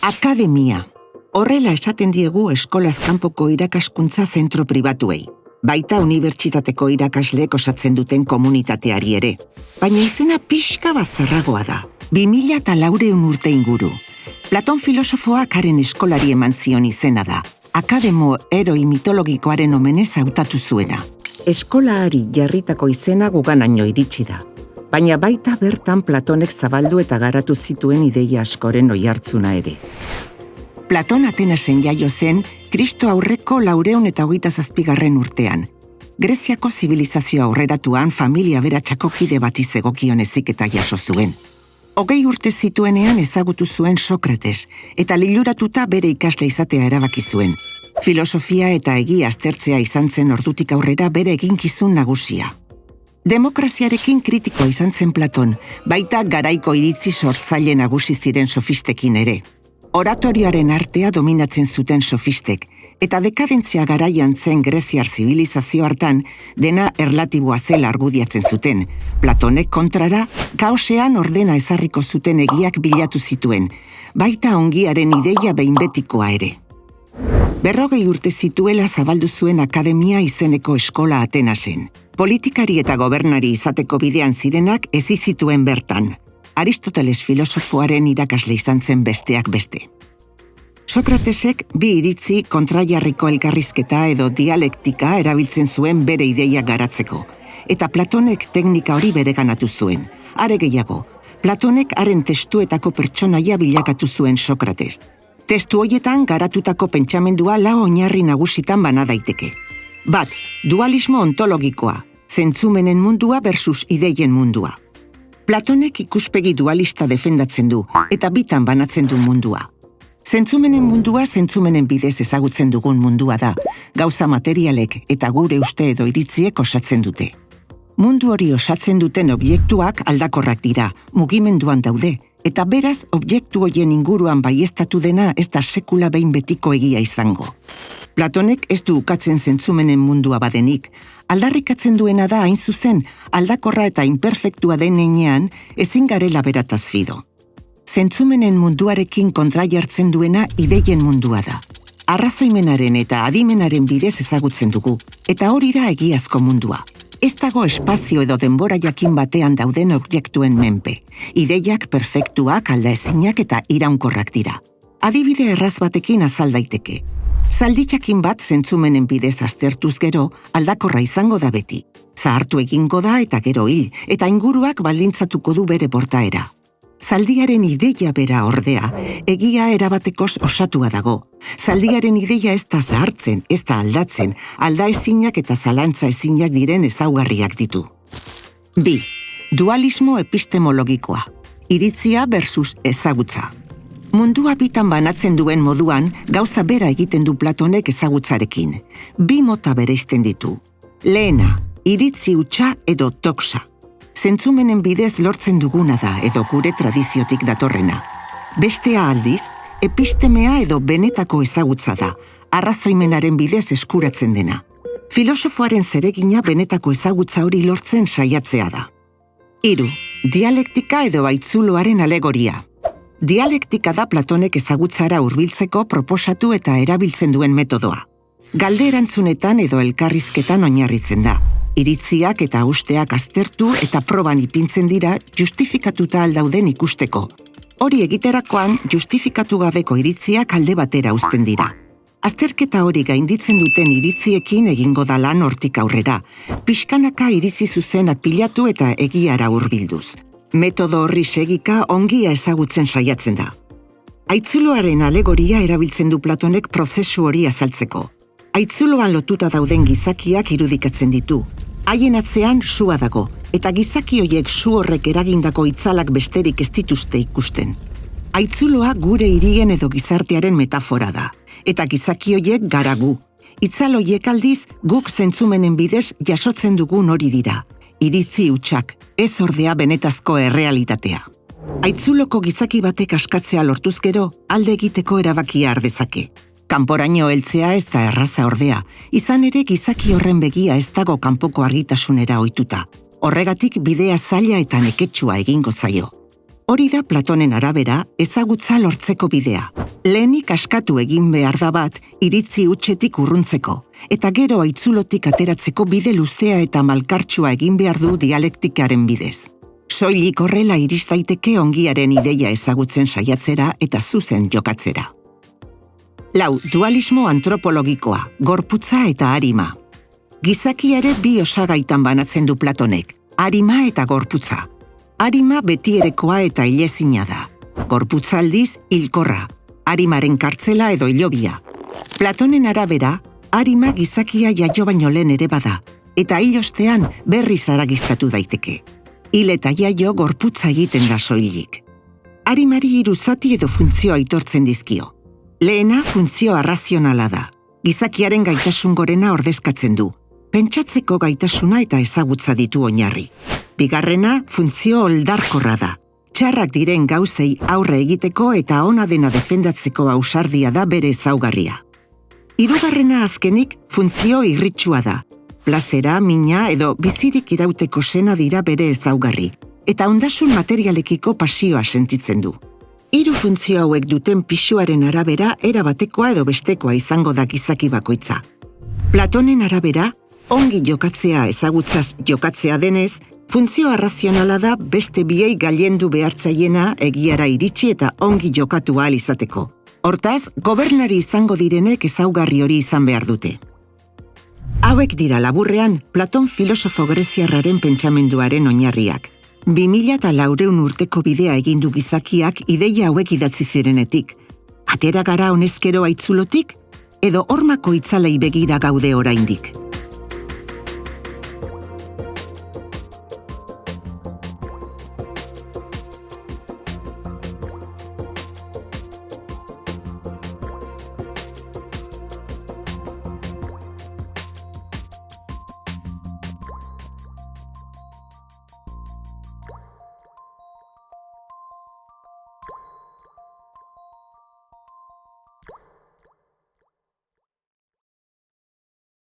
Akademia. Horrela esaten diegu eskolaz kanpoko irakaskuntza zentro pribatuei. Baita unibertsitateko irakasleek osatzen duten komunitateari ere. Baina izena pixka bazarragoa da. 2000 eta laureun urte inguru. Platon filosofoak haren eskolari eman zion izena da. Akademo eroi mitologikoaren omenez hautatu zuena. Eskolaari jarritako izena guganaino iritsi da. Baina baita bertan Platonek zabaldu eta garatu zituen ideia askoren oihartzuna ere. Platon Atenasen jaio zen, Kristo aurreko laureun eta hogeita zazpigarren urtean. Greziako zibilizazio aurreratuan familia beratxako kide bat izegokion eziketa jaso zuen. Hogei urte zituenean ezagutu zuen Sokrates, eta liluratuta bere ikasle izatea erabaki zuen. Filosofia eta egia aztertzea izan zen ordutik aurrera bere eginkizun nagusia. Demokraziarekin kritikoa izan zen Platon, baita garaiko iritzi sortzaile nagusi ziren sofistekin ere. Oratorioaren artea dominatzen zuten sofistek, eta dekadentzia garaian zen greziar zibilizazio hartan dena erlatiboa zela argudiatzen zuten. Platonek kontrara, kaosean ordena ezarriko zuten egiak bilatu zituen, baita ongiaren ideia behin betikoa ere. Berrogei urte zituela zabaldu zuen akademia izeneko eskola Atenasen. Politikari eta gobernari izateko bidean zirenak ez zituen bertan. Aristoteles filosofoaren irakasle izan zen besteak beste. Sokratesek bi iritzi kontraiarriko elkarrizketa edo dialektika erabiltzen zuen bere ideia garatzeko, eta Platonek teknika hori bereganatu zuen. Are gehiago, Platonek haren testuetako pertsonaia bilakatu zuen Sokrates. Testu hoietan garatutako pentsamendua lau oinarri nagusitan bana daiteke. Bat, dualismo ontologikoa, zentzumenen mundua versus ideien mundua. Platonek ikuspegi dualista defendatzen du, eta bitan banatzen du mundua. Zentzumenen mundua zentzumenen bidez ezagutzen dugun mundua da, gauza materialek eta gure uste edo iritziek osatzen dute. Mundu hori osatzen duten objektuak aldakorrak dira, mugimenduan daude, eta beraz objektu hoien inguruan baiestatu dena ez da sekula behin betiko egia izango. Platonek ez du ukatzen zentzumenen mundua badenik, aldarrikatzen duena da hain zuzen aldakorra eta imperfektua den enean ezin garela berataz fido. Zentzumenen munduarekin kontra jartzen duena ideien mundua da. Arrazoimenaren eta adimenaren bidez ezagutzen dugu, eta hori da egiazko mundua. Ez dago espazio edo denbora jakin batean dauden objektuen menpe. Ideiak perfektuak, alda ezinak eta iraunkorrak dira. Adibide erraz batekin azal daiteke. Zalditxakin bat zentzumenen bidez aztertuz gero, aldakorra izango da beti. Zahartu egingo da eta gero hil, eta inguruak baldintzatuko du bere portaera. Zaldiaren ideia bera ordea, egia erabatekoz osatua dago. Zaldiaren ideia ez da zahartzen, ez da aldatzen, alda ezinak eta zalantza ezinak diren ezaugarriak ditu. Bi, dualismo epistemologikoa. Iritzia versus ezagutza. Mundua bitan banatzen duen moduan, gauza bera egiten du Platonek ezagutzarekin. Bi mota bereizten ditu. Lehena, iritzi utxa edo toksa zentzumenen bidez lortzen duguna da edo gure tradiziotik datorrena. Bestea aldiz, epistemea edo benetako ezagutza da, arrazoimenaren bidez eskuratzen dena. Filosofoaren zeregina benetako ezagutza hori lortzen saiatzea da. Hiru, dialektika edo baitzuloaren alegoria. Dialektika da Platonek ezagutzara hurbiltzeko proposatu eta erabiltzen duen metodoa. Galde erantzunetan edo elkarrizketan oinarritzen da iritziak eta usteak aztertu eta proban ipintzen dira justifikatuta aldauden ikusteko. Hori egiterakoan justifikatu gabeko iritziak alde batera uzten dira. Azterketa hori gainditzen duten iritziekin egingo da lan hortik aurrera, pixkanaka iritzi zuzena pilatu eta egiara hurbilduz. Metodo horri segika ongia ezagutzen saiatzen da. Aitzuloaren alegoria erabiltzen du Platonek prozesu hori azaltzeko. Aitzuloan lotuta dauden gizakiak irudikatzen ditu, haien atzean sua dago, eta gizaki hoiek su horrek eragindako itzalak besterik ez dituzte ikusten. Aitzuloa gure hirien edo gizartearen metafora da, eta gizaki hoiek garagu. Itzal hoiek aldiz guk zentzumenen bidez jasotzen dugun hori dira. Iritzi utxak, ez ordea benetazko errealitatea. Aitzuloko gizaki batek askatzea lortuz gero, alde egiteko erabakia ardezake. Kanporaino heltzea ez da erraza ordea, izan ere gizaki horren begia ez dago kanpoko argitasunera ohituta. Horregatik bidea zaila eta neketsua egingo zaio. Hori da Platonen arabera ezagutza lortzeko bidea. Lehenik askatu egin behar da bat iritzi utxetik urruntzeko, eta gero aitzulotik ateratzeko bide luzea eta malkartsua egin behar du dialektikaren bidez. Soilik horrela iristaiteke ongiaren ideia ezagutzen saiatzera eta zuzen jokatzera. Lau, dualismo antropologikoa, gorputza eta harima. Gizakiare bi osagaitan banatzen du Platonek, harima eta gorputza harima betierekoa eta ilezina da. Gorputzaldiz, hilkorra, harimaren kartzela edo ilobia. Platonen arabera, harima gizakia jaio baino lehen ere bada, eta hilostean berri zaragiztatu daiteke. Hil eta jaio gorputza egiten da soilik. Harimari iruzati edo funtzioa aitortzen dizkio. Lehena funtzio arrazionala da. Gizakiaren gaitasun gorena ordezkatzen du. Pentsatzeko gaitasuna eta ezagutza ditu oinarri. Bigarrena, funtzio oldarkorra da. Txarrak diren gauzei aurre egiteko eta ona dena defendatzeko ausardia da bere ezaugarria. Hirugarrena azkenik, funtzio irritsua da. Plazera, mina edo bizirik irauteko sena dira bere ezaugarri, eta ondasun materialekiko pasioa sentitzen du. Hiru funtzio hauek duten pisuaren arabera erabatekoa edo bestekoa izango da gizaki bakoitza. Platonen arabera, ongi jokatzea ezagutzaz jokatzea denez, Funtzio arrazionala da beste biei gailendu behartzaiena egiara iritsi eta ongi jokatu ahal izateko. Hortaz, gobernari izango direnek ezaugarri hori izan behar dute. Hauek dira laburrean Platon filosofo greziarraren pentsamenduaren oinarriak. 2000 eta laureun urteko bidea egindu gizakiak ideia hauek idatzi zirenetik. Atera gara honezkero aitzulotik, edo hormako itzalei begira gaude oraindik.